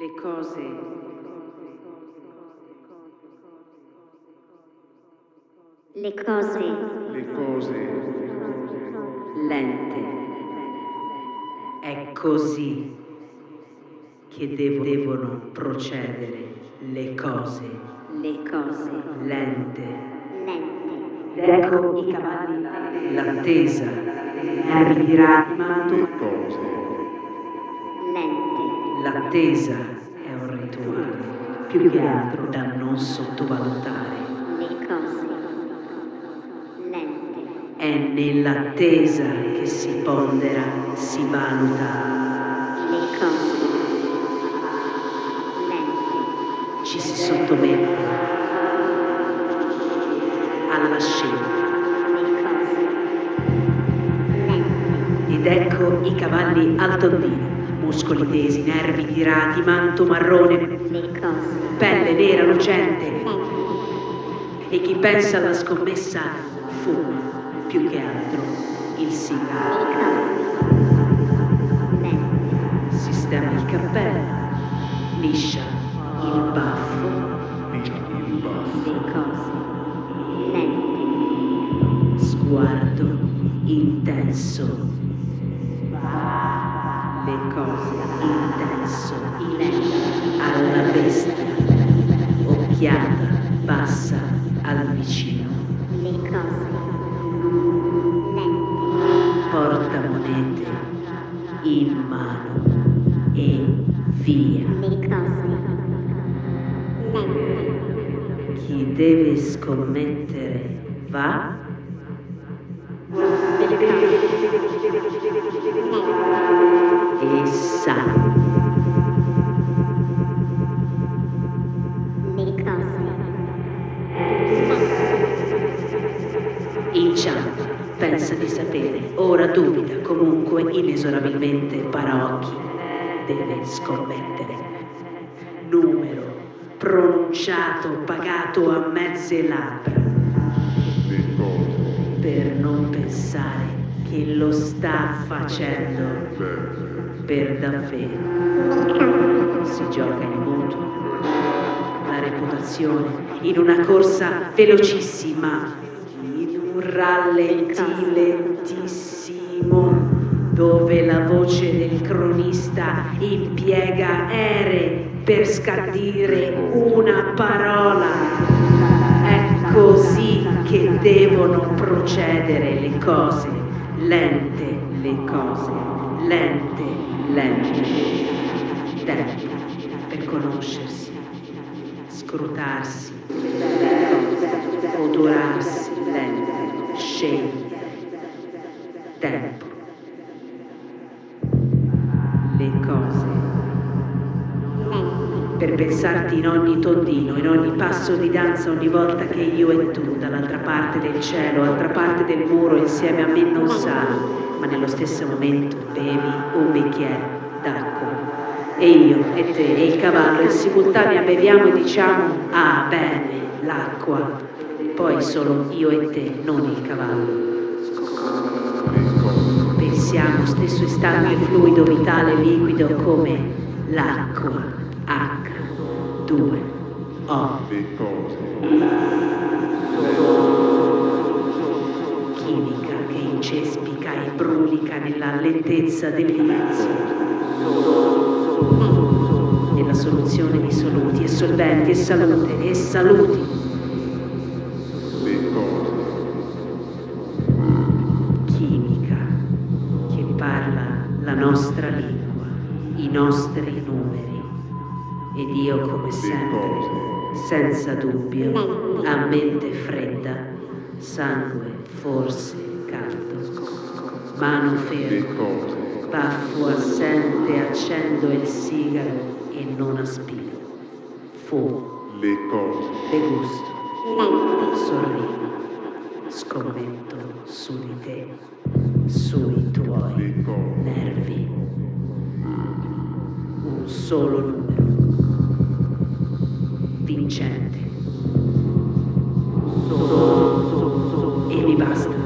Le cose. Le cose. Le cose. Lente. È così che devo- devono procedere le cose. Le cose. Lente. lente. Ecco i cavalli, l'attesa, nervi virati, l'attesa è un rituale, più che altro da non sottovalutare. È nell'attesa che si pondera, si valuta, ci si sottomette alla scelta. Ed ecco i cavalli al tondino, muscoli tesi, nervi tirati, manto marrone, pelle nera lucente. E chi pensa alla scommessa fuma più che altro il sigaro. Sistema il cappello, liscia il baffo, liscia il baffo le cose lente sguardo intenso. Le cose intenso, alla bestia, occhiata passa al vicino, le cose porta monete in mano e via. le cose Chi deve scommettere va. Le cose lente e sa. le cose Inciampa, pensa di sapere, ora dubita, comunque inesorabilmente paraocchi, deve scommettere. Numero, pronunciato, pagato a mezze labbra, per non pensare che lo sta facendo per davvero. Si gioca il mutuo, la reputazione, in una corsa velocissima, in un rallenti lentissimo, dove la voce del cronista impiega ere per scandire una parola. È così che devono procedere le cose, lente le cose, lente, lente. Tempo per conoscersi, scrutarsi, cose, odorarsi, lente, scegliere. Tempo. Le cose per pensarti in ogni tondino, in ogni passo di danza, ogni volta che io e tu, dall'altra parte del cielo, altra parte del muro, insieme a me non sali, ma nello stesso momento bevi un bicchiere d'acqua. E io, e te, e il cavallo, in simultanea beviamo e diciamo, ah bene, l'acqua. Poi solo io e te, non il cavallo. Pensiamo stesso istante fluido, vitale, liquido come l'acqua. H2O. le cose chimica che incespica e brulica nella lentezza dell'inizio, nella soluzione di soluti e solventi e salute e saluti, chimica che parla la nostra lingua, i nostri numeri. Ed io come sempre, senza dubbio, a mente fredda, sangue forse caldo, mano ferma. Baffo assente, accendo il sigaro e non aspiro. Fumo, le cose degusto, sorrido, scommetto su di te, sui tuoi nervi. Un solo numero. Vincente. E mi basta. mi basta